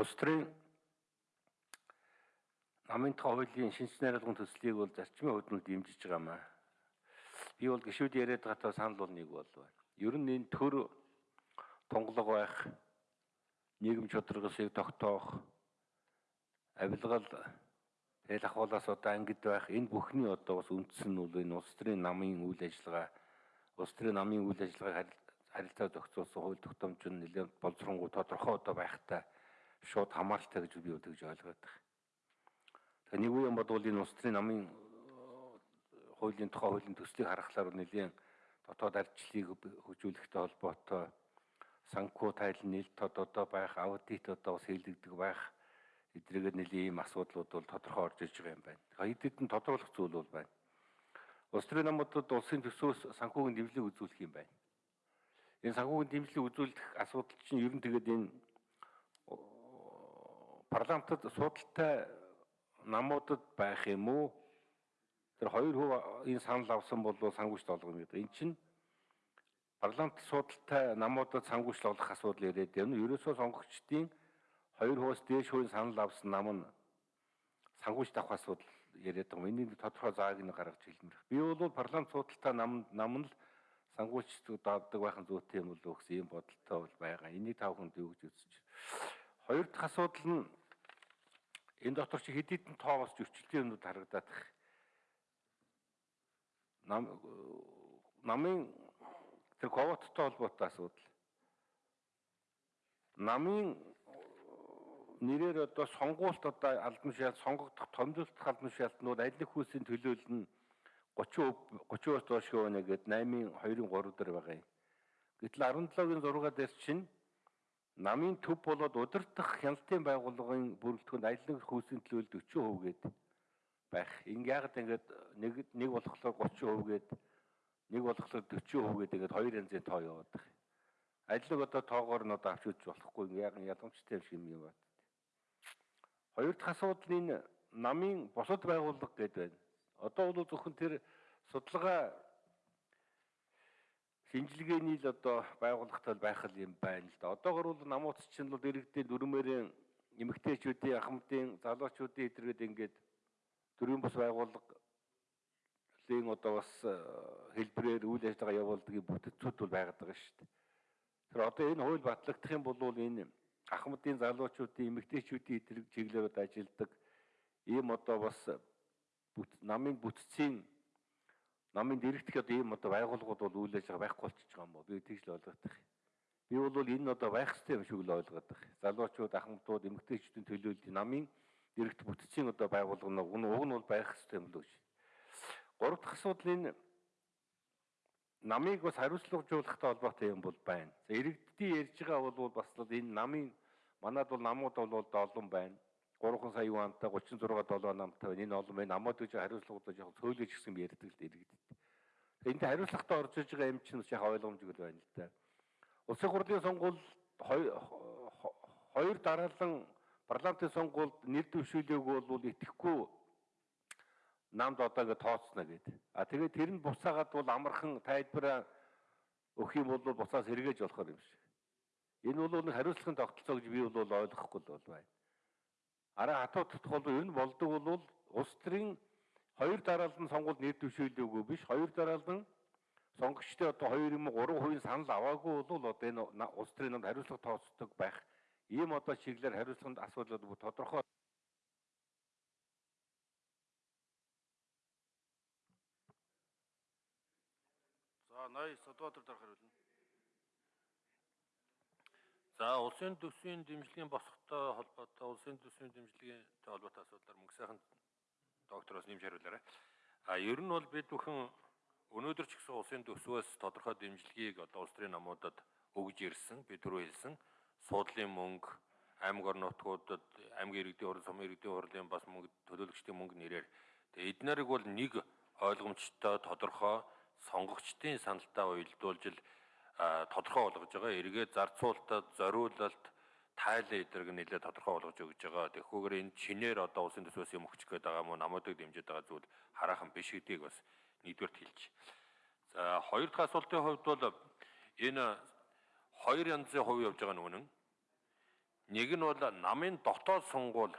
улс төрийн намын хуулийн шинж найруулгын төслийг бол зарчмын хувьд нь дэмжиж байгаа маа. Би бол гişүүд яриад байгаа санал бол нэг бол байна. Ер нь энэ төр тунгалаг байх, нийгэм чөтгөрсийг тогтоох, авилгал тэл ахуулаас одоо ангид байх энэ бүхний одоо бас үндэс нь бол энэ улс төрийн намын үйл ажиллагаа улс төрийн намын үйл ажиллагааг харилцаа зохицуулсан хууль тогтоомж нь нэлээд боловсронгуй тодорхой одоо байхтай шууд хамааралтай гэж би үдэгж ойлгоод байна. Тэгээ нэг үеийн бодвол энэ улс төрийн намын хуулийн тухай хуулийн төслийг харахаар нэлээд дотоод ардчлалыг хөгжүүлэхтэй холбоотой санхүү тайл нийлт тод одоо байх аудит одоо бас хийлэгдэх байх эдгээр нэлийн ийм асуудлууд бол тодорхой орж иж байгаа юм байна. Хэд хэдэн тодруулах зүйл бол байна. Улс төрийн намуудад улсын төсөөс санхүүгийн дэмжлэг үзүүлэх юм байна. Энэ санхүүгийн дэмжлэг үзүүлэх асуудал чинь ер нь тэгээд энэ парламентод судалтай намуудад байх юм уу? Тэр хоёр хөв энэ санал авсан бол санхүүжилт олгоно гэдэг. Эн чинь парламент судалтай намуудад санхүүжилт олгох асуудал яриад байна. Ерөөсөө сонгогчдын хоёр хөөс дээш хувийн санал авсан нам нь санхүүжилт авах асуудал яриад байгаа. Энийг тодорхой зааг нь гаргаж хэлмээр. Би бол парламент судалтай нам нам нь санхүүжилт даадаг байхын зүйтэй юм болов гэсэн ийм бодолтой бол байгаа. Энийг тав хүнд юу гэж үзэж. Хоёр дахь асуудал нь энэ дотор чи хэд хэдэн тоо бас зөрчилтийн юмнууд харагдаад их. Нам намын тэр ковоттой холбоотой асуудал. Намын нэрээр одоо сонгуульт одоо албан шалгалт сонгогдох томжуулах албан шалгалтнууд аль нэг хүүсийн төлөөлөл нь 30% 30%-аас доош хөвөнө гээд 8-ын 2-ын 3 дээр байгаа юм. Гэтэл 17-гийн 6 дээр чинь намын төв болоод удирдах хяналтын байгууллагын бүрэлдэхүүнд аль нэг хүүсийн төлөөлөл 40% гээд байх. Ингээ яагаад ингээд нэг нэг болохоор 30% гээд нэг болохоор 40% гээд ингээд хоёр янзын тоо яваад байна. Нэг одоо тоогоор нь одоо авч үзэж болохгүй яг ялгамжтай юм шиг юм байна. Хоёр дахь асуудал нь намын босод байгууллага гэдэг байна. Одоо бол зөвхөн тэр судалгаа шинжилгээний л одоо байгууллагатай байх юм байна л да. Одоогор бол намууц чинь бол иргэдийн дөрмөрийн эмэгтэйчүүдийн ахмадын залуучуудын эдрэгэд ингээд төрийн бас байгууллагын одоо бас э, хэлбэрээр үйл ажиллагаа явуулдаг бүтцүүд бол байгаад байгаа шүү дээ. Тэр одоо энэ хууль батлагдах юм бол энэ ахмадын залуучуудын эмэгтэйчүүдийн эдрэг чиглэлүүд ажилладаг ийм одоо бас намын бүтцийн намын дэрэгдэх одоо ийм одоо байгууллагууд бол үйл ажиллагаа байхгүй болчихж байгаа юм бо. Би тэгж л ойлгоод байна. Би бол энэ одоо байх хэрэгтэй юм шиг л ойлгоод байна. Залуучууд, ахмадууд, эмэгтэйчүүдийн төлөөлөл намын дэрэгдэх бүтцийн одоо байгууллага нь уг нь бол байх хэрэгтэй юм л гэж. Гурав дахь асуудал энэ намыг бас хариуцлагажуулахтай холбоотой юм бол байна. За иргэддийн ярьж байгаа бол бас л энэ намын манад бол намууд бол олон байна. 3 сая юантай 36 7 намтай. Энэ олон байна. Намууд гэж хариуцлагуудаа яг цөөлөж гисэн ярьдаг л иргэдэд. Энд хариуцлагатай орж иж байгаа юм чинь яг ойлгомжгүй л байна л да. Улсын хурлын сонгуул хоёр дараалан парламентын сонгуульд нэр дэвшүүлээгүй бол итгэхгүй намд одоо ингэ тооцно гэдэг. А тэгээд тэр нь буцаагаад бол амархан тайлбараа өгөх юм бол буцаас эргэж болохоор юм шиг. Энэ бол нэг хариуцлагын тогтолцоо гэж би бол ойлгохгүй л бол байна араа хатуу тутах бол энэ болдог бол улс төрийн хоёр дараалан сонгуульд нэр дэвшүүлээгүй биш. Хоёр дараалан сонгогчтой одоо 2 юм 3% санал аваагүй бол одоо энэ улс төрийн намд хариуцлага тооцдог байх. Ийм одоо чиглэлээр хариуцлаганд асуудлууд тодорхой. За 80 Содбаатар дарах хариулна. За улсын төсвийн дэмжлэгийн босготой холбоотой улсын төсвийн дэмжлэгийн холбоотой асуудлаар мөнгө сайхан доктороос нэмж хариулаарай. А ер нь бол бид бүхэн өнөөдөр ч гэсэн улсын төсвөөс тодорхой дэмжлэгийг одоо улс төрийн намуудад өгж ирсэн. Би түрүү хэлсэн суудлын мөнгө аймаг орон нутгуудад аймгийн иргэдийн хурал, сумын иргэдийн хурлын бас мөнгө төлөөлөгчдийн мөнгө нэрээр тэгээ эднэрийг бол нэг ойлгомжтой тодорхой сонгогчдын саналтаа уялдуулж л тодорхой болгож байгаа. Эргээд зарцуулалтад, зориулалт, тайлан эдэрэг нэлээд тодорхой болгож өгж байгаа. Тэгэхгүйгээр энэ чинээр одоо улсын төсвөөс юм өгч гээд байгаа мó намуудыг дэмжиж байгаа зүйл хараахан биш гэдгийг бас нэгдүгээрт хэлж. За хоёр дахь асуултын хувьд бол энэ хоёр янзын хувь явж байгаа нүгэн Нэг нь бол намын дотоод сонгуул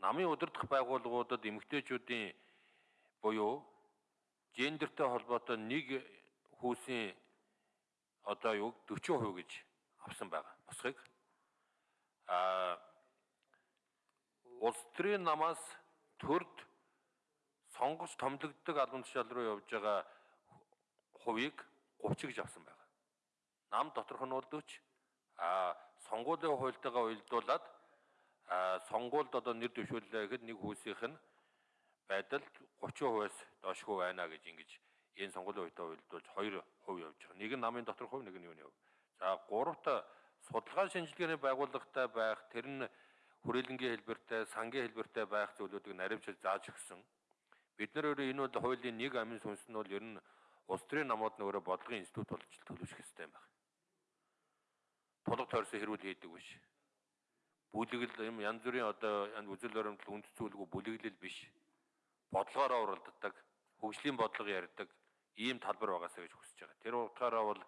намын удирдах байгууллагуудад эмэгтэйчүүдийн буюу гендертэй холбоотой нэг хүүсийн одоо юу 40% гэж авсан байгаа. Босхийг а улс төрийн намаас төрд сонгож томилогддог албан тушаал руу явж байгаа хувийг 30 гэж авсан байгаа. Нам доторх нь бол 40 а сонгуулийн хуультайгаа уялдуулаад сонгуульд одоо нэр дэвшүүллээ гэхэд нэг хүүсийнх нь байдал 30%-аас доошгүй байна гэж ингэж энэ сонгуулийн үедээ уялдуулж 2% явж байгаа. Нэг нь намын доторх хувь, нэг нь юуны хувь. За гуравт судалгаа шинжилгээний байгууллагатай байх тэр нь хүрээлэнгийн хэлбэртэй, сангийн хэлбэртэй байх зүйлүүдийг наривчилж зааж өгсөн. Бид нар өөрөө энэ бол хуулийн нэг амин сүнс нь бол ер нь улс төрийн намууд нь өөрөө бодлогын институт болж төлөвшөх хэрэгтэй юм байна. Тулга тойрсон хэрүүл хийдэг биш. Бүлэглэл юм янз бүрийн одоо үзэл баримтлал үнд цүүлгүй бүлэглэл биш. Бодлогоороо уралддаг, хөгжлийн бодлого ярьдаг ийм талбар байгаасаа гэж хүсэж байгаа. Тэр утгаараа бол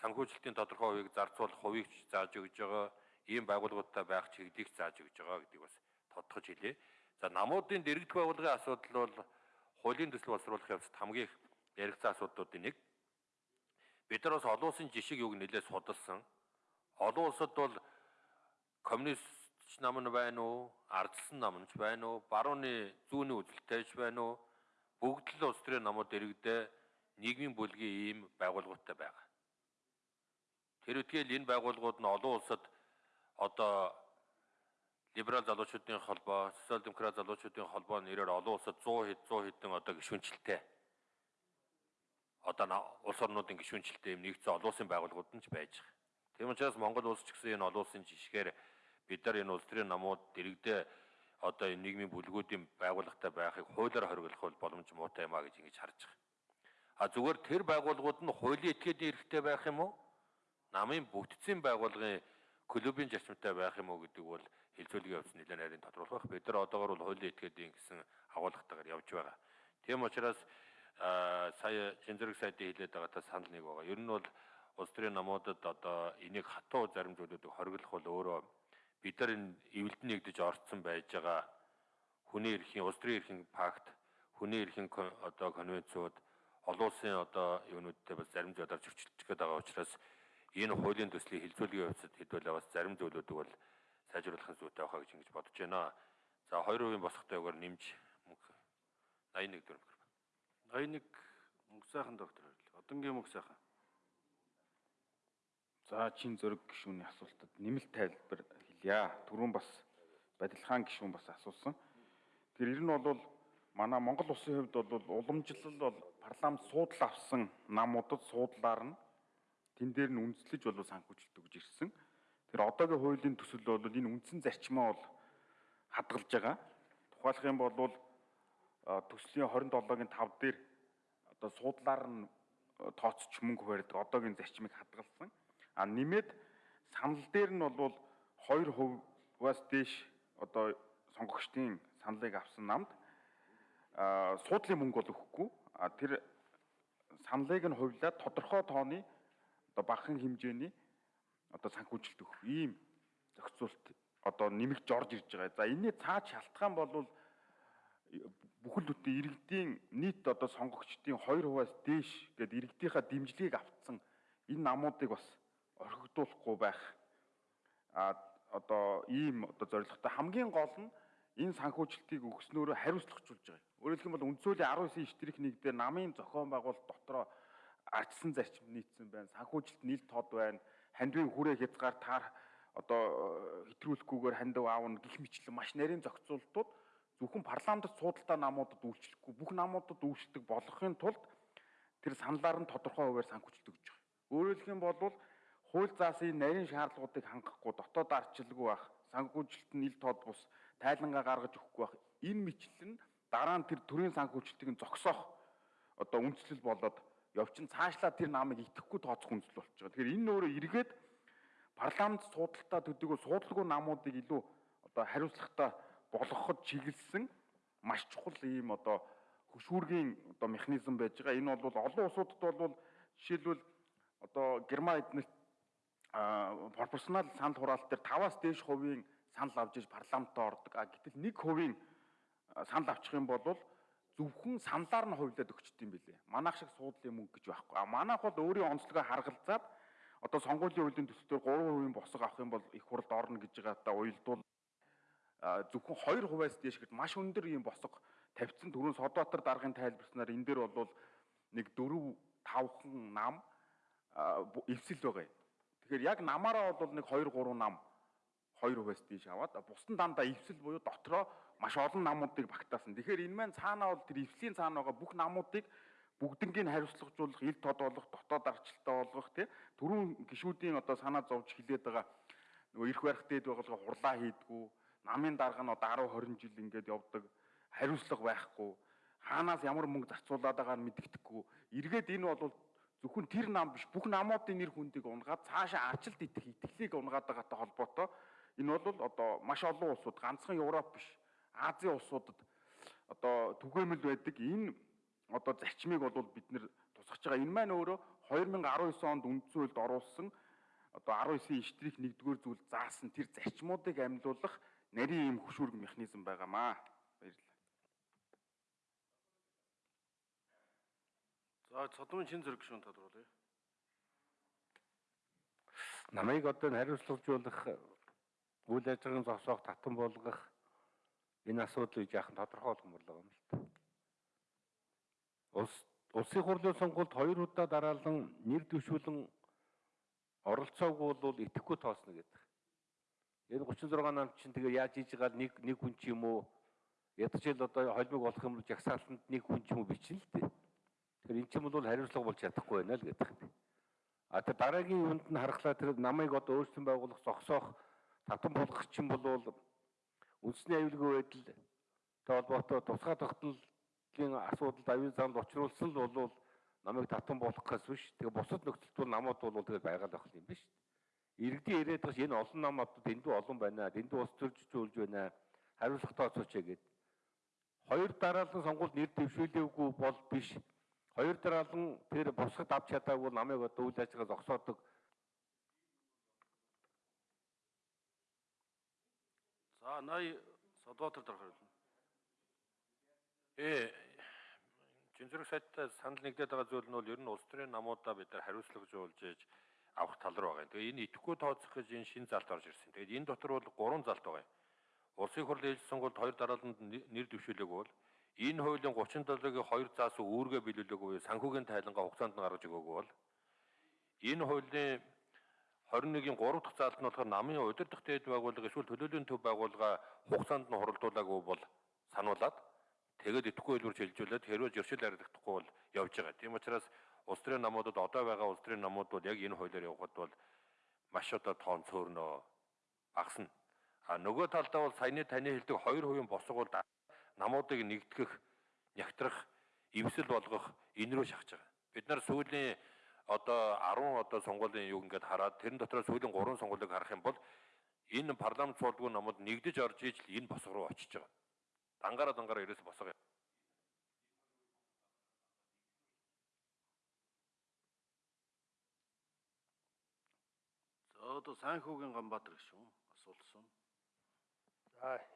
санхүүжилтийн тодорхой хувийг зарцуулах хувийг зааж өгж байгаа ийм байгууллагуудтай байх чиглэлийг зааж өгж байгаа гэдгийг бас тодтогч хэлье. За намуудын дэрэгдэх байгууллагын асуудал бол хуулийн төсөл боловсруулах явцад хамгийн их яригдсан асуудлуудын нэг. Бид нар бас олон улсын жишиг юг нэлээд судалсан. Олон улсад бол коммунист нам нь байна уу, ардсан нам нь байна уу, барууны зүүнний үзэлтэйч байна уу? Бүгд л улс төрийн намууд дэрэгдээ нийгмийн бүлгийн ийм байгууллагуудтай байгаа. Тэр үтгэл энэ байгууллагууд нь олон улсад одоо либерал залуучуудын холбоо, социал демократ залуучуудын холбоо нэрээр олон улсад 100 хэд 100 хэдэн одоо гишүүнчлэлтэй одоо улс орнуудын гишүүнчлэлтэй юм нэгдсэн олон улсын байгууллагууд нь ч байж байгаа. Тийм учраас Монгол улс ч гэсэн энэ олон улсын жишгээр бид нар энэ улс төрийн намууд дэрэгдээ одоо энэ нийгмийн бүлгүүдийн байгууллагатай байхыг хуулиар хориглох боломж муутай юм а гэж ингэж харж байгаа. А зүгээр тэр байгууллагууд нь хуулийн этгээдийн эрхтэй байх юм уу? намын бүтцийн байгууллагын клубын зарчимтай байх юм уу гэдэг бол хилцүүлгийн явц нэлээд нарийн тодруулах. Бид нар одоогор бол хуулийн этгээдийн гэсэн агуулгатайгаар явж байгаа. Тийм учраас сая шинжлэх сайдын хэлээд байгаатай санал нэг байгаа. Ер нь бол улс төрийн намуудад одоо энийг хатуу зарим зүйлүүдийг хориглох бол өөрөө бид нар энэ эвэлдэн нэгдэж орцсон байж байгаа хүний эрхийн улс төрийн эрхийн пакт, хүний эрхийн одоо конвенцууд олон улсын одоо юунуудтай бас зарим зүйлээр зөрчилдөж байгаа учраас энэ хуулийн төслийг хилцүүлгийн явцад хэдвэл бас зарим зүйлүүдийг бол сайжруулах зүйтэй байхаа гэж ингэж бодож байна. За 2% босохтой өгөр нэмж мөнгө 81 төгрөг. 81 мөнгө сайхан доктор баярлалаа. Одонгийн мөнгө сайхан. За чин зөрөг гишүүний асуултад нэмэлт тайлбар хэлье. Түрүүн бас Бадилхан гишүүн бас асуусан. Тэр ер нь бол манай Монгол улсын хувьд бол уламжлал бол парламент суудлал авсан намуудад суудлаар нь тэн дээр нь үндэслэж болов санхүүжилт өгж ирсэн. Тэр одоогийн хуулийн төсөл бол энэ үндсэн зарчмаа бол хадгалж байгаа. Тухайлах юм бол төслийн 27-гийн 5 дээр одоо суудлаар нь тооцч мөнгө барьдаг одоогийн зарчмыг хадгалсан. А нэмээд санал дээр нь бол 2%-аас дээш одоо сонгогчдын саналыг авсан намд суудлын мөнгө бол өгөхгүй. А тэр саналыг нь хувьлаад тодорхой тооны одоо багахан хэмжээний одоо санхүүжилт өгөх ийм зохицуулт одоо нэмэгдэж орж ирж байгаа. За энэний цаад шалтгаан бол бүхэл бүтэн иргэдийн нийт одоо сонгогчдын 2%-аас дээш гээд иргэдийнхаа дэмжлэгийг автсан энэ намуудыг бас орхигдуулахгүй байх а одоо ийм одоо зорилготой хамгийн гол нь энэ санхүүжилтийг өгснөөрөө хариуцлагажуулж байгаа. Өөрөөр хэлбэл үндсүүлийн 19 штрих 1 дээр намын зохион байгуулалт дотроо ардсан зарчим нийцсэн байна. Санхүүжилт нийл тод байна. Хандвийн хүрээ хязгаар таар одоо хэтрүүлэхгүйгээр хандив аавна гих мэтлэн маш нарийн зохицуултууд зөвхөн парламентд суудалтай намуудад үйлчлэхгүй бүх намуудад үйлчлдэг болгохын тулд тэр саналаар нь тодорхой хуваар санхүүжилт өгж байгаа. Өөрөөр хэлэх юм бол хууль заасан нарийн шаардлагуудыг хангахгүй дотоод ардчилгүй байх, санхүүжилт нь ил тод бус тайлангаа гаргаж өгөхгүй байх. Энэ мэтлэн дараа нь тэр төрийн санхүүжилтийг нь зогсоох одоо үндслэл болоод явчин цаашлаа тэр намыг итгэхгүй тооцох үндэслэл байгаа. Тэгэхээр энэ өөрөө эргээд парламент суудалтаа төдийгүй суудлаггүй намуудыг илүү одоо хариуцлагатай болгоход чиглэсэн маш чухал ийм одоо хөшүүргийн одоо механизм байж байгаа. Энэ бол олон улсуудад бол жишээлбэл одоо Герман эднэрт а пропорционал санал хураалт дээр 5-аас дээш хувийн санал авч иж парламентод ордог. А гэтэл 1% а, санал авчих юм бол зөвхөн саналаар нь хувьлаад өгчт юм билээ. Манайх шиг суудлын мөнгө гэж байхгүй. А манайх бол өөрийн онцлогоо харгалзаад одоо сонгуулийн үеийн төсөлтөөр 3% босго авах юм бол их хурлд орно гэж байгаа та уялдуул а, зөвхөн 2%-аас дээш гэд маш өндөр ийм босго тавьсан түрүүн Содбаатар даргын тайлбарснаар энэ дээр бол нэг 4 5хан нам эвсэл байгаа юм. Тэгэхээр яг намаараа бол нэг 2 3 нам 2%-аас дээш аваад бусдын дандаа эвсэл буюу дотроо маш олон намуудыг багтаасан. Тэгэхээр энэ маань цаанаа бол тэр эвслийн цаана байгаа бүх намуудыг бүгднийг хариуцлагажуулах, ил тод болох, дотоод арчлалтай болгох тий түрүүн гişүүдийн одоо санаа зовж хилээд байгаа нөгөө эрх барих дээд байгууллага хурлаа хийдгүү, намын дарга нь одоо 10 20 жил ингээд явдаг, хариуцлага байхгүй, хаанаас ямар мөнгө зарцуулаад байгааг мэддэхгүй. Эргээд энэ бол зөвхөн тэр нам биш бүх намуудын нэр хүндийг унгаад цаашаа ачлалт идэх итгэлийг унгаад байгаатай холбоотой энэ бол одоо маш олон улсууд ганцхан Европ биш Азийн улсуудад одоо түгээмэл байдаг энэ одоо зарчмыг бол бид нэр тусгаж байгаа. Энэ маань өөрөө 2019 онд үндсэн хуульд оруулсан одоо 19-ийн штрих 1-р зүйл заасан тэр зарчмуудыг амьлуулах нарийн юм хөшүүрэг механизм байгаамаа. За цодмын шин зэрэг гишүүн тодруулъя. намайг одоо хариуцлагажуулах үйл ажиллагааны зогсоох татан болгох энэ асуудлыг яахан тодорхой болгомоор байгаа юм л та. Улс улсын хурлын сонгуульд хоёр удаа дараалан нэр дэвшүүлэн оролцоогүй бол итгэхгүй тоосно гэдэг. Энэ 36 нам чинь тэгээ яаж хийж байгаа нэг нэг хүн ч юм уу ядчил одоо холбог болох юм бол жагсаалтанд нэг хүн ч юм уу бичнэ л дээ. Тэгэхээр эн чинь бол хариуцлага болж чадахгүй байна л гэдэг. Юм. А тэр дараагийн юунд нь харахлаа тэр намайг одоо өөрсдөн байгуулах зогсоох татан болгох чинь бол үндэсний аюулгүй байдал холбоотой тусгай тогтнолын асуудалд аюул замд очруулсан л бол намайг татан болгохоос биш тэгээ бусад нөхцөлд бол намууд бол тэгээд байгаад байх юм биш. Иргэдийн байгаа ш энэ олон намууд дэндүү олон байна дэндүү ус төржүүлж байна хариуцлагатай оцооч гэгээд хоёр дараалан сонгуульд нэр дэвшүүлээгүй бол биш хоёр дараалан тэр босгод авч чадаагүй намайг одоо үйл ажиллагаа зогсоодог За 80 Содбаатар дарга хэлнэ. Ээ Жинзүрх сайттай санал нэгдээд байгаа зүйл нь бол ер нь улс төрийн намуудаа бид нар хариуцлагажуулж ээж авах тал руу байгаа. Тэгээ энэ идэхгүй тооцох гэж энэ шин залт орж ирсэн. Тэгээд энэ дотор бол гурван залт байгаа юм. Улсын хурлын ээлж сонгуульд хоёр дарааланд нэр дэвшүүлээгүй бол энэ хуулийн 37-гийн хоёр заасан үүргээ биелүүлээгүй буюу санхүүгийн тайлангаа хугацаанд нь гаргаж өгөөгүй бол энэ хуулийн 21-ийн 3 дахь заалт нь болохоор намын удирдах дээд байгууллага эсвэл төлөөлийн төв байгууллага хугацаанд нь хуралдуулаагүй бол сануулад тэгээд идэхгүй хэлбэр шилжүүлээд хэрвээ зөрчил харагдахгүй бол явж байгаа. Тийм учраас улс төрийн намуудад одоо байгаа улс төрийн намууд бол яг энэ хуулиар явхад бол маш одоо тоон цөөрнөө багасна. А нөгөө талдаа бол саяны таны хэлдэг 2% босго бол намуудыг нэгтгэх, нягтрах, эвсэл болгох энэ рүү шахаж байгаа. Бид нар сүүлийн одоо 10 одоо сонгуулийн юг ингээд хараад тэрэн дотор сүүлийн 3 сонгуулийг харах юм бол энэ парламент суулгүй намууд нэгдэж орж иж л энэ босго руу очиж байгаа. Дангаараа дангаараа ерөөсө босго. За одоо Санхүүгийн Ганбаатар гишүүн асуулсан. За